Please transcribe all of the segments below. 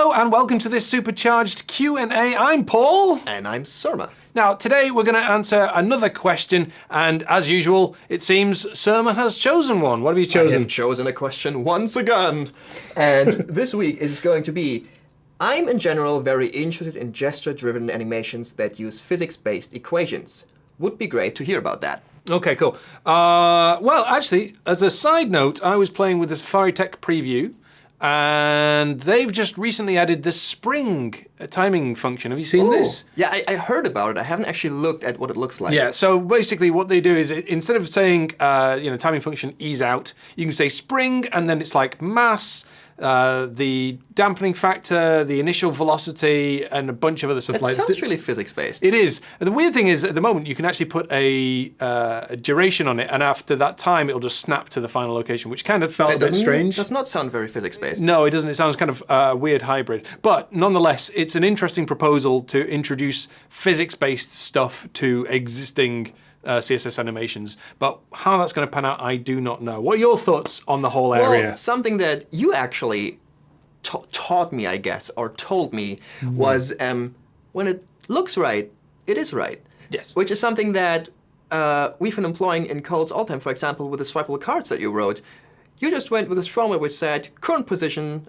Hello and welcome to this supercharged Q&A. I'm Paul. And I'm Surma. Now, today we're going to answer another question, and as usual, it seems Surma has chosen one. What have you chosen? I have chosen a question once again. And this week is going to be, I'm in general very interested in gesture-driven animations that use physics-based equations. Would be great to hear about that. Okay, cool. Uh, well, actually, as a side note, I was playing with the Safari Tech preview, and they've just recently added the spring timing function. Have you seen this? Yeah, I, I, heard about it. I haven't actually looked at what it looks like. Yeah, so basically what they do is it, instead of saying, uh, you know, timing function ease out, you can say spring, and then it's like mass, uh, the dampening factor, the initial velocity, and a bunch of other stuff it like that. sounds really physics-based. It is. The weird thing is, at the moment, you can actually put a, uh, a, duration on it, and after that time, it'll just snap to the final location, which kind of felt that a bit strange. does not sound very physics-based. No, it doesn't. It sounds kind of a uh, weird hybrid. But nonetheless, it's an interesting proposal to introduce physics-based stuff to existing uh, CSS animations. But how that's going to pan out, I do not know. What are your thoughts on the whole area? Well, something that you actually taught me, I guess, or told me, mm. was um, when it looks right, it is right. Yes. Which is something that uh, we've been employing in codes all the time. For example, with the swipeable cards that you wrote, you just went with this formula which said current position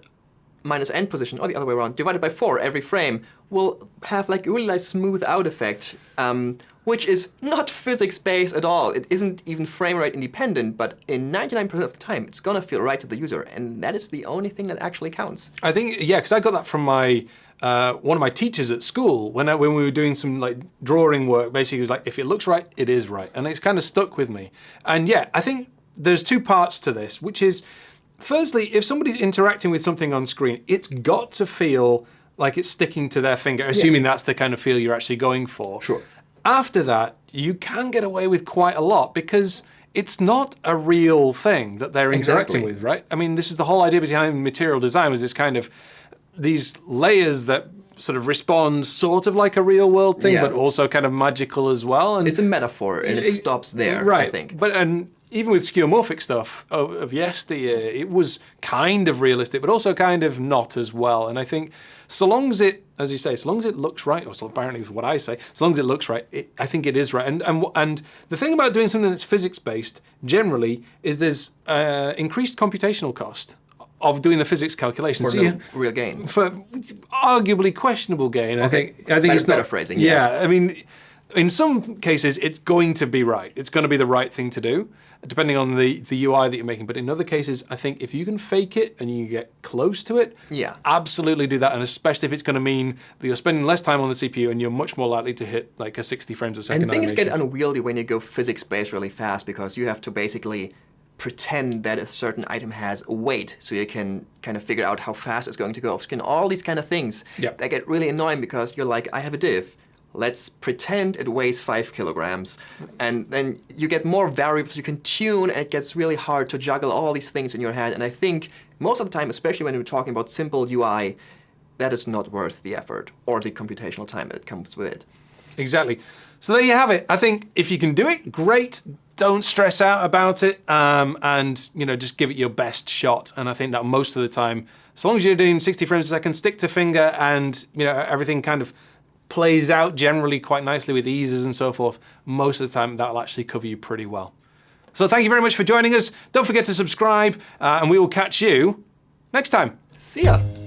minus end position, or the other way around, divided by 4 every frame, will have like a really nice smooth out effect, um, which is not physics-based at all. It isn't even frame rate independent, but in 99% of the time, it's gonna feel right to the user, and that is the only thing that actually counts. I think, yeah, because I got that from my uh, one of my teachers at school when I, when we were doing some like drawing work. Basically, he was like, if it looks right, it is right, and it's kind of stuck with me. And yeah, I think there's two parts to this, which is Firstly, if somebody's interacting with something on screen, it's got to feel like it's sticking to their finger, assuming yeah. that's the kind of feel you're actually going for. Sure. After that, you can get away with quite a lot because it's not a real thing that they're interacting exactly. with, right? I mean, this is the whole idea behind material design was this kind of, these layers that sort of respond sort of like a real world thing, yeah. but also kind of magical as well. And it's a metaphor and it, it stops there, right. I think. But and even with skeuomorphic stuff of, of yesteryear, it was kind of realistic, but also kind of not as well. And I think so long as it, as you say, so long as it looks right, or so apparently what I say, so long as it looks right, it, I think it is right. And, and, and the thing about doing something that's physics-based, generally, is there's uh, increased computational cost of doing the physics calculations. For so no real gain. For arguably questionable gain, okay. I think. I think it's not, better phrasing. Yeah, yeah, I mean, in some cases, it's going to be right. It's going to be the right thing to do depending on the, the UI that you're making. But in other cases, I think if you can fake it and you get close to it, yeah, absolutely do that. And especially if it's going to mean that you're spending less time on the CPU and you're much more likely to hit like a 60 frames a second And things animation. get unwieldy when you go physics-based really fast because you have to basically pretend that a certain item has a weight so you can kind of figure out how fast it's going to go off screen. All these kind of things yep. that get really annoying because you're like, I have a div let's pretend it weighs five kilograms. And then you get more variables you can tune and it gets really hard to juggle all these things in your head. And I think most of the time, especially when we're talking about simple UI, that is not worth the effort or the computational time that comes with it. Exactly. So there you have it. I think if you can do it, great. Don't stress out about it um, and you know just give it your best shot. And I think that most of the time, as long as you're doing 60 frames a second, stick to finger and you know everything kind of plays out generally quite nicely with eases and so forth, most of the time that'll actually cover you pretty well. So thank you very much for joining us. Don't forget to subscribe uh, and we will catch you next time. See ya.